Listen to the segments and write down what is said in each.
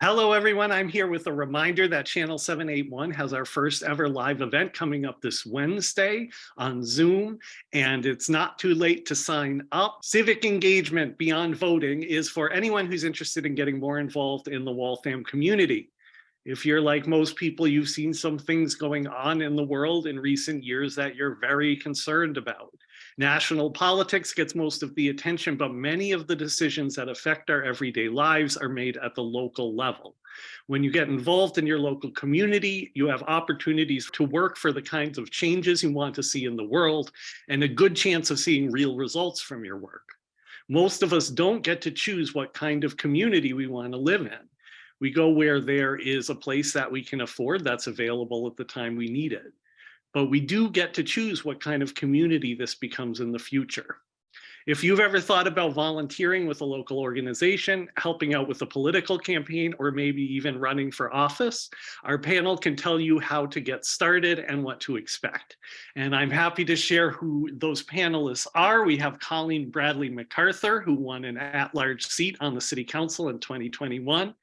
Hello, everyone. I'm here with a reminder that Channel 781 has our first ever live event coming up this Wednesday on Zoom, and it's not too late to sign up. Civic engagement beyond voting is for anyone who's interested in getting more involved in the Waltham community. If you're like most people, you've seen some things going on in the world in recent years that you're very concerned about. National politics gets most of the attention, but many of the decisions that affect our everyday lives are made at the local level. When you get involved in your local community, you have opportunities to work for the kinds of changes you want to see in the world and a good chance of seeing real results from your work. Most of us don't get to choose what kind of community we want to live in. We go where there is a place that we can afford that's available at the time we need it but we do get to choose what kind of community this becomes in the future. If you've ever thought about volunteering with a local organization, helping out with a political campaign, or maybe even running for office, our panel can tell you how to get started and what to expect. And I'm happy to share who those panelists are. We have Colleen Bradley MacArthur, who won an at-large seat on the city council in 2021,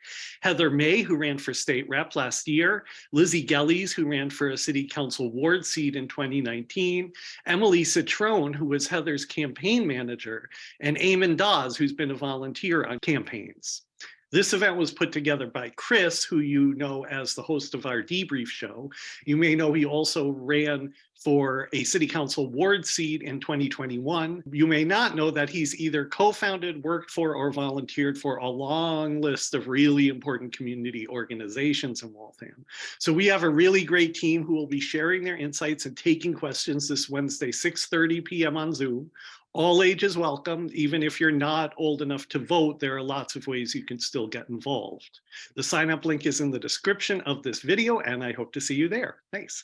Heather May, who ran for state rep last year, Lizzie Gellies, who ran for a city council ward seat in 2019, Emily Citrone, who was Heather's campaign manager manager, and Eamon Dawes, who's been a volunteer on campaigns. This event was put together by Chris, who you know as the host of our debrief show. You may know he also ran for a city council ward seat in 2021. You may not know that he's either co-founded, worked for, or volunteered for a long list of really important community organizations in Waltham. So we have a really great team who will be sharing their insights and taking questions this Wednesday, 6.30 p.m. on Zoom all ages welcome. Even if you're not old enough to vote, there are lots of ways you can still get involved. The sign up link is in the description of this video, and I hope to see you there. Thanks.